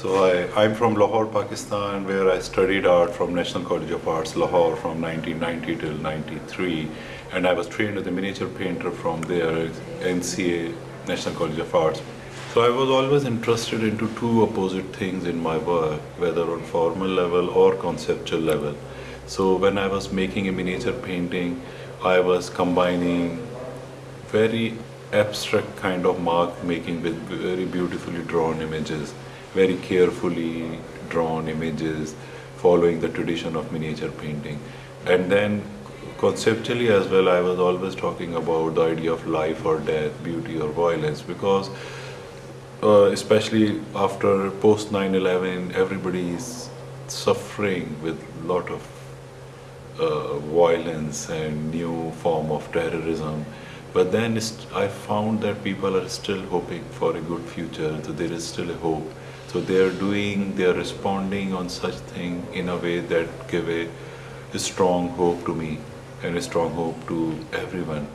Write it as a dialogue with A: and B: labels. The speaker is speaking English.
A: So I, I'm from Lahore, Pakistan, where I studied art from National College of Arts, Lahore, from 1990 till 93, and I was trained as a miniature painter from there, NCA, National College of Arts. So I was always interested into two opposite things in my work, whether on formal level or conceptual level. So when I was making a miniature painting, I was combining very abstract kind of mark making with very beautifully drawn images very carefully drawn images following the tradition of miniature painting. And then conceptually as well, I was always talking about the idea of life or death, beauty or violence, because uh, especially after post 9-11, everybody is suffering with a lot of uh, violence and new form of terrorism. But then I found that people are still hoping for a good future, so there is still a hope. So they are doing, they are responding on such thing in a way that give a, a strong hope to me and a strong hope to everyone.